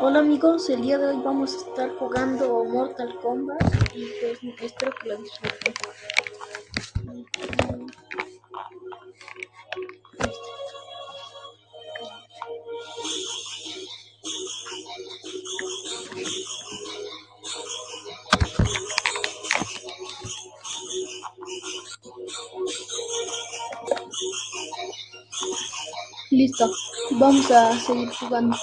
Hola amigos, el día de hoy vamos a estar jugando Mortal Kombat y pues espero que lo disfruten. Listo, vamos a seguir jugando.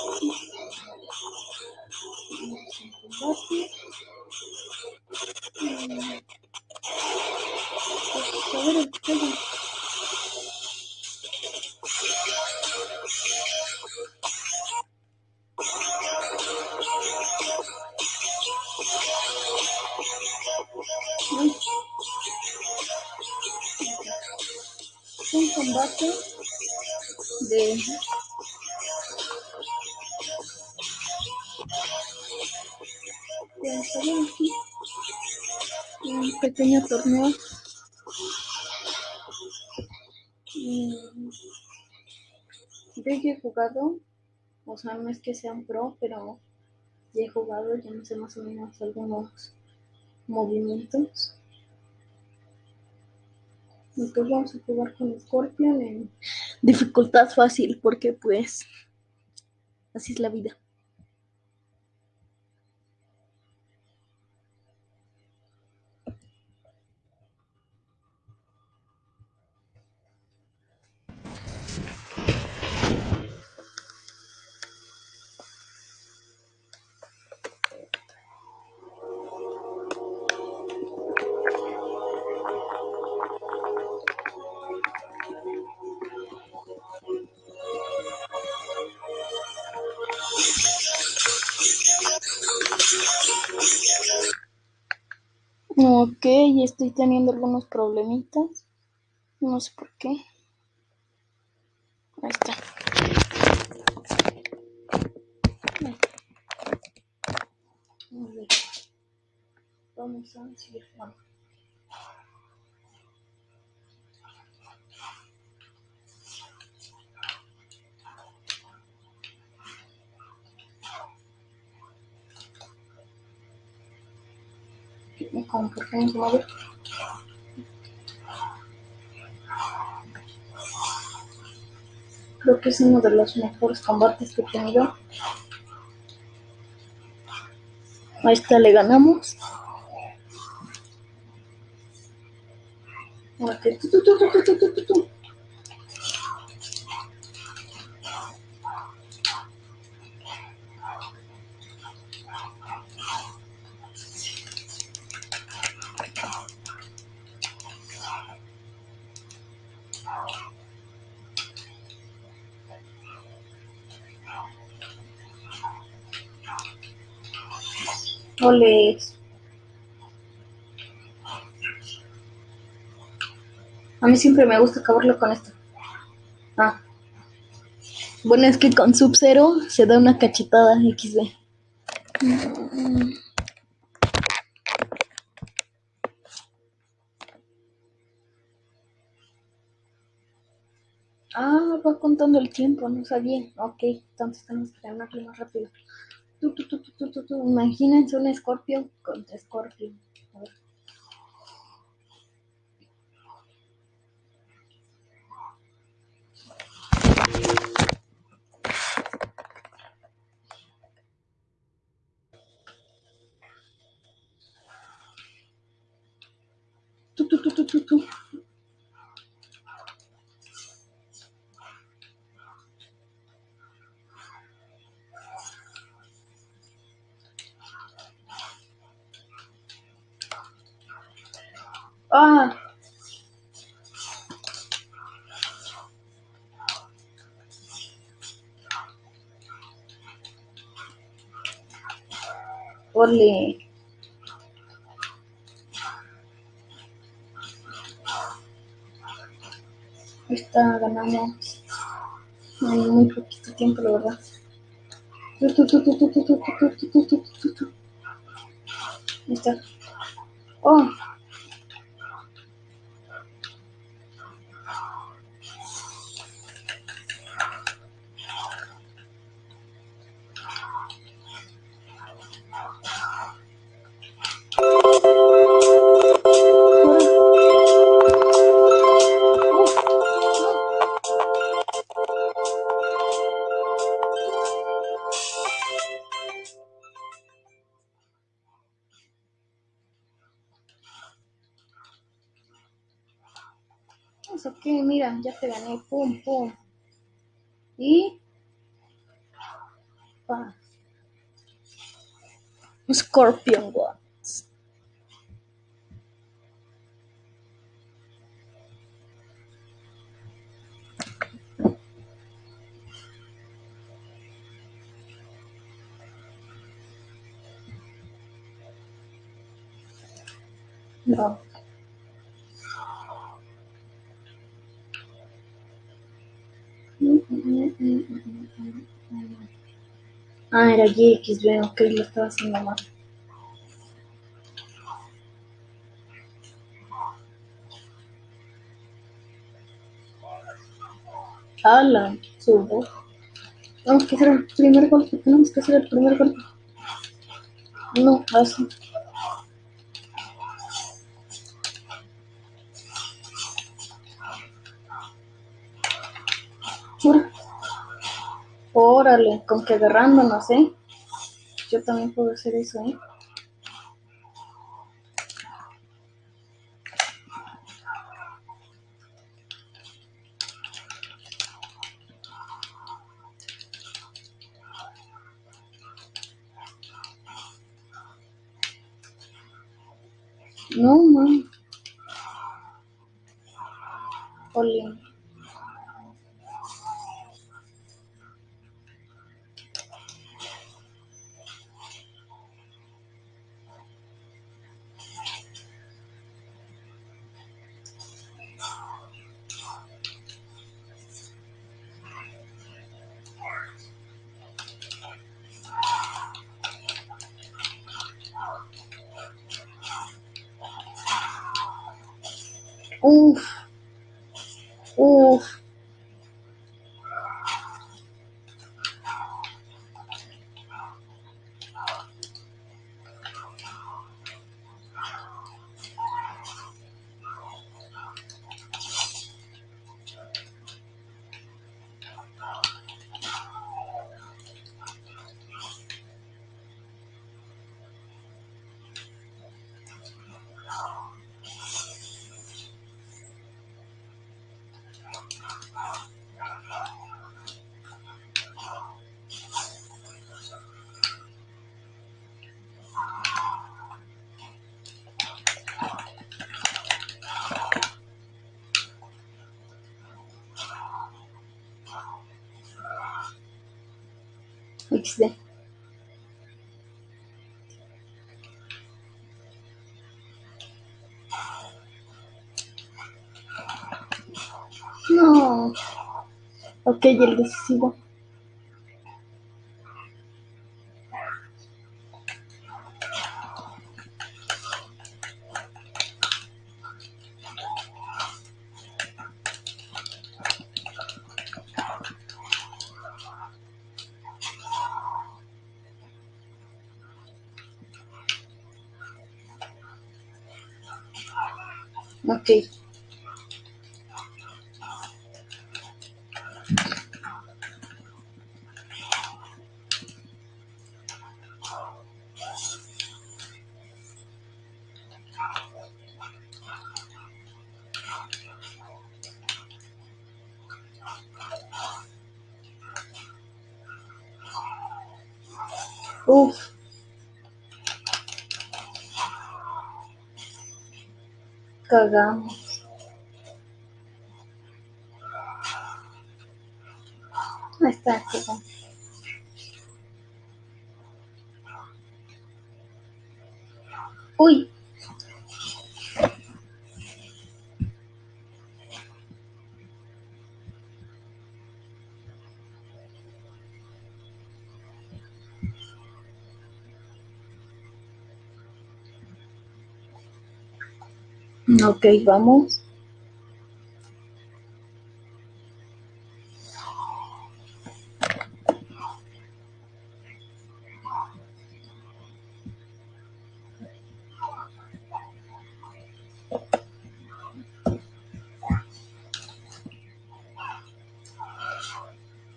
Un combate de un pequeño torneo. Yo ya he jugado o sea no es que sea un pro pero ya he jugado ya no sé más o menos algunos movimientos. Pues vamos a jugar con Scorpion en dificultad fácil porque pues así es la vida Ok, estoy teniendo algunos problemitas. No sé por qué. Ahí está. Vamos a seguir jugando. Como se mueve. Creo que es uno de los mejores combates que he tenido. A esta le ganamos. A mí siempre me gusta acabarlo con esto. Ah. Bueno, es que con Sub-Zero se da una cachetada XD. Ah, va contando el tiempo, no sabía. Ok, entonces tenemos que ganarle más rápido. Imagínense un Scorpio contra Scorpio. Ah. Ole. Esta ganamos muy poquito tiempo, la verdad. Tu, tu, mira, ya te gané, pum, pum. Y... Pa. Scorpion Watts. No. Ah, era GXB, ok, lo estaba haciendo mal. Ala, subo. Tenemos que hacer el primer golpe, tenemos que hacer el primer golpe. No, así. Órale, con que agarrándonos, ¿eh? Yo también puedo hacer eso, ¿eh? No, man. Olin. Uf. Uf. XD. No. Ok, el decisivo. Ok. Uf. Cagamos. Ahí está, cagamos. Uy. Ok, vamos.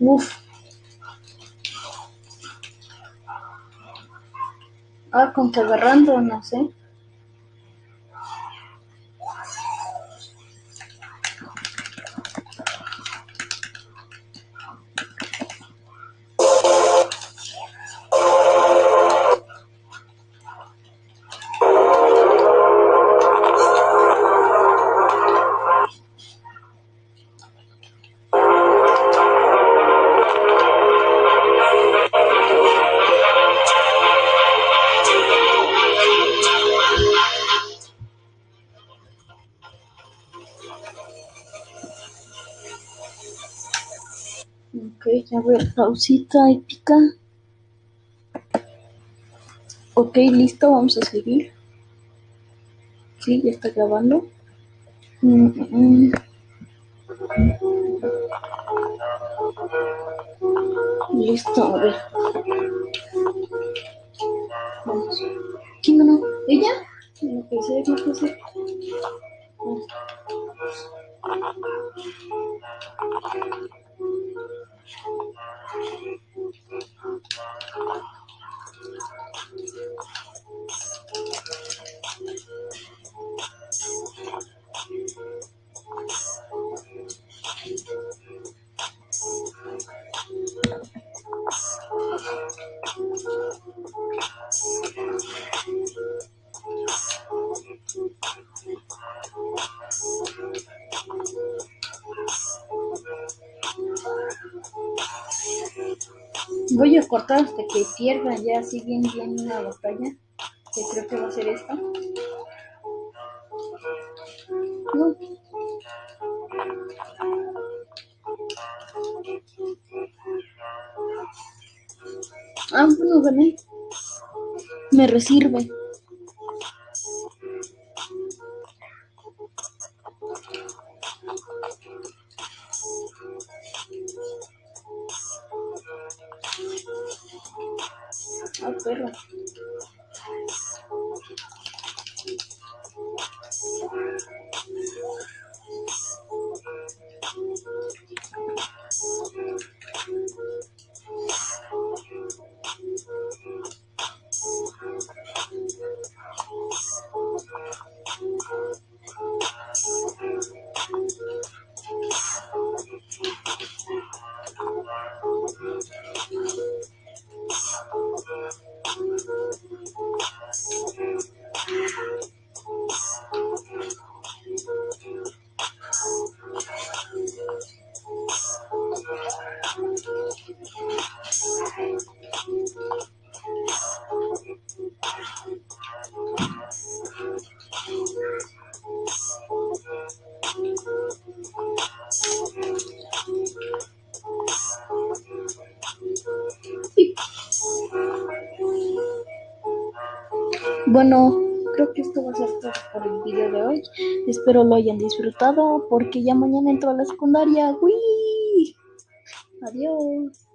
Uf. Ah, con que agarrando, no sé. A ver, pausita épica. Ok, listo, vamos a seguir. Sí, ya está grabando. Mm, mm, mm. Listo, a ver. Voy a cortar hasta que pierda ya así bien bien una batalla. Que creo que va a ser esta. No. Ah, bueno, gané. Me resirve. Ah, perro. Bueno, creo que esto va a ser todo por el video de hoy. Espero lo hayan disfrutado porque ya mañana entro a la secundaria. ¡Uy! Adiós.